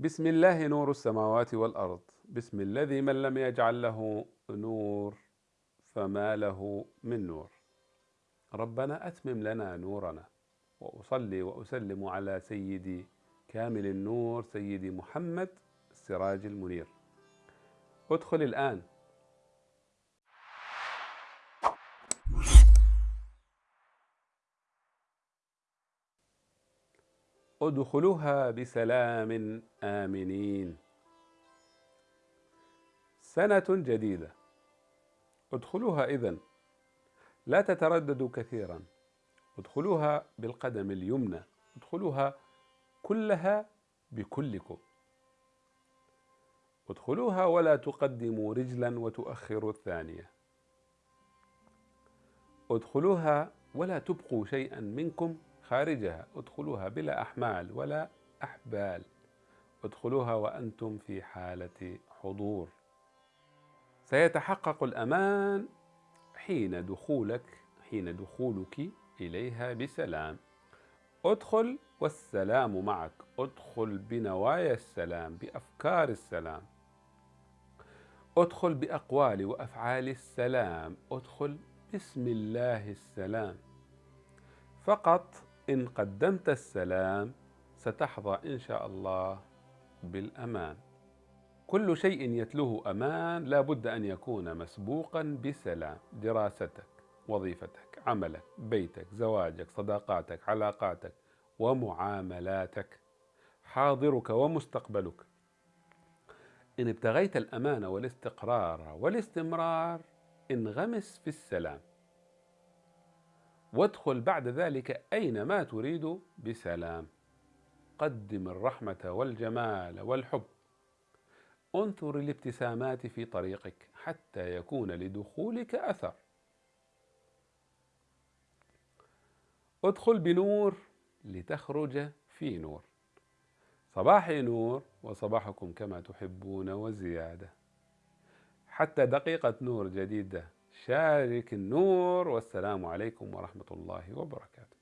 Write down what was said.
بسم الله نور السماوات والأرض. بسم الذي من لم يجعل له نور فما له من نور. ربنا أتمم لنا نورنا وأصلي وأسلم على سيدي كامل النور سيدي محمد السراج المنير. ادخل الآن. ادخلوها بسلام آمنين. سنة جديدة. ادخلوها إذن. لا تترددوا كثيرا. ادخلوها بالقدم اليمنى. ادخلوها كلها بكلكم. ادخلوها ولا تقدموا رجلا وتؤخروا الثانية. ادخلوها ولا تبقوا شيئا منكم. خارجها ادخلوها بلا أحمال ولا أحبال. ادخلوها وأنتم في حالة حضور. سيتحقق الأمان حين دخولك حين دخولك إليها بسلام. ادخل والسلام معك. ادخل بنوايا السلام بأفكار السلام. ادخل بأقوال وأفعال السلام. ادخل بسم الله السلام. فقط إن قدمت السلام ستحظى إن شاء الله بالأمان. كل شيء يتلوه أمان لا بد أن يكون مسبوقا بسلام. دراستك وظيفتك عملك بيتك زواجك صداقاتك علاقاتك ومعاملاتك. حاضرك ومستقبلك. إن ابتغيت الأمان والاستقرار والاستمرار انغمس في السلام. وادخل بعد ذلك أينما تريد بسلام. قدم الرحمة والجمال والحب. انثر الابتسامات في طريقك حتى يكون لدخولك أثر. ادخل بنور لتخرج في نور. صباحي نور وصباحكم كما تحبون وزيادة. حتى دقيقة نور جديدة شارك النور والسلام عليكم ورحمة الله وبركاته.